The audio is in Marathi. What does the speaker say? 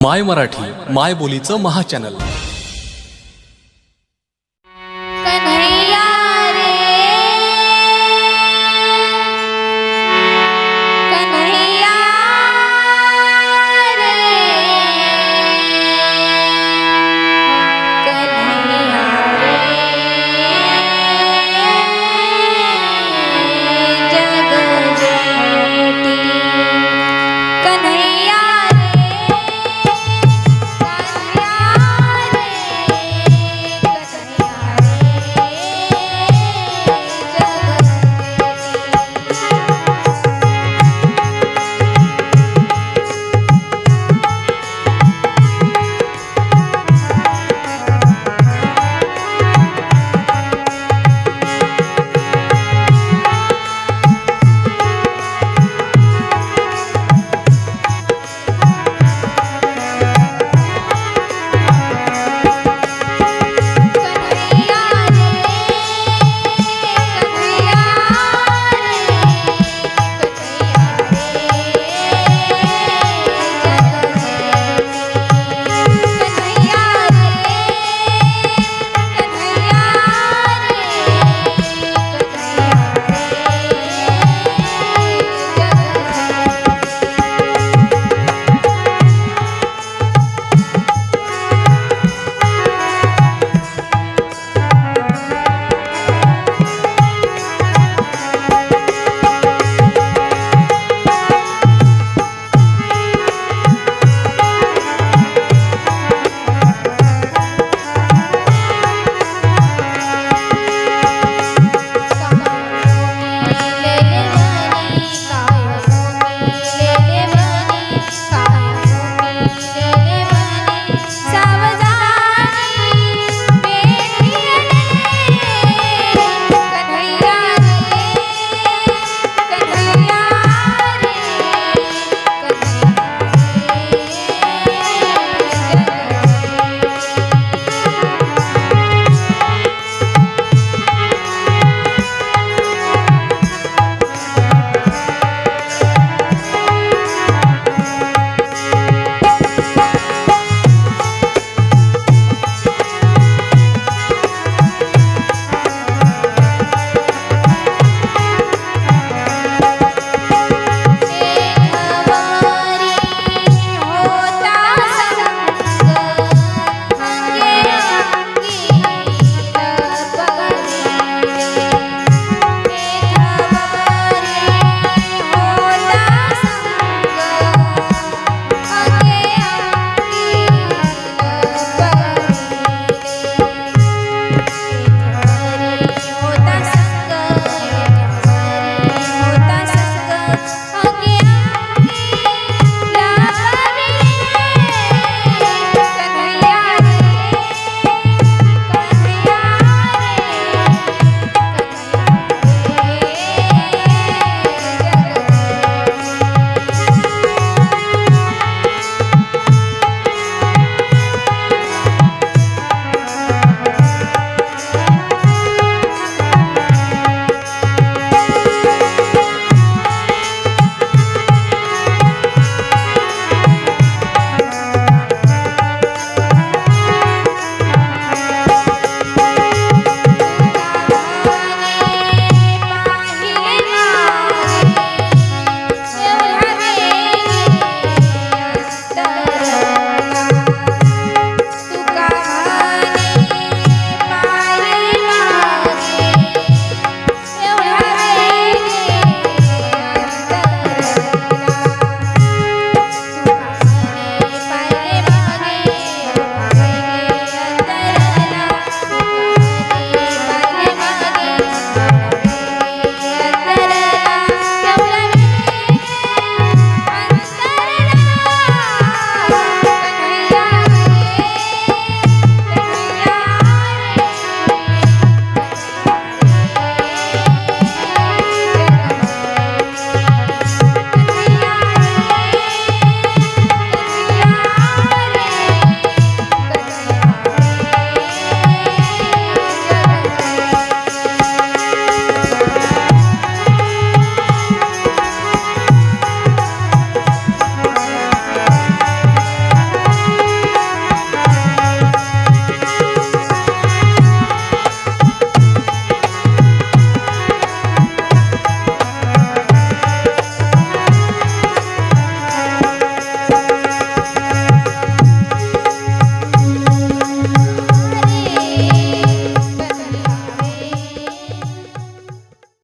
माय मराठी माय बोलीचं महाचॅनल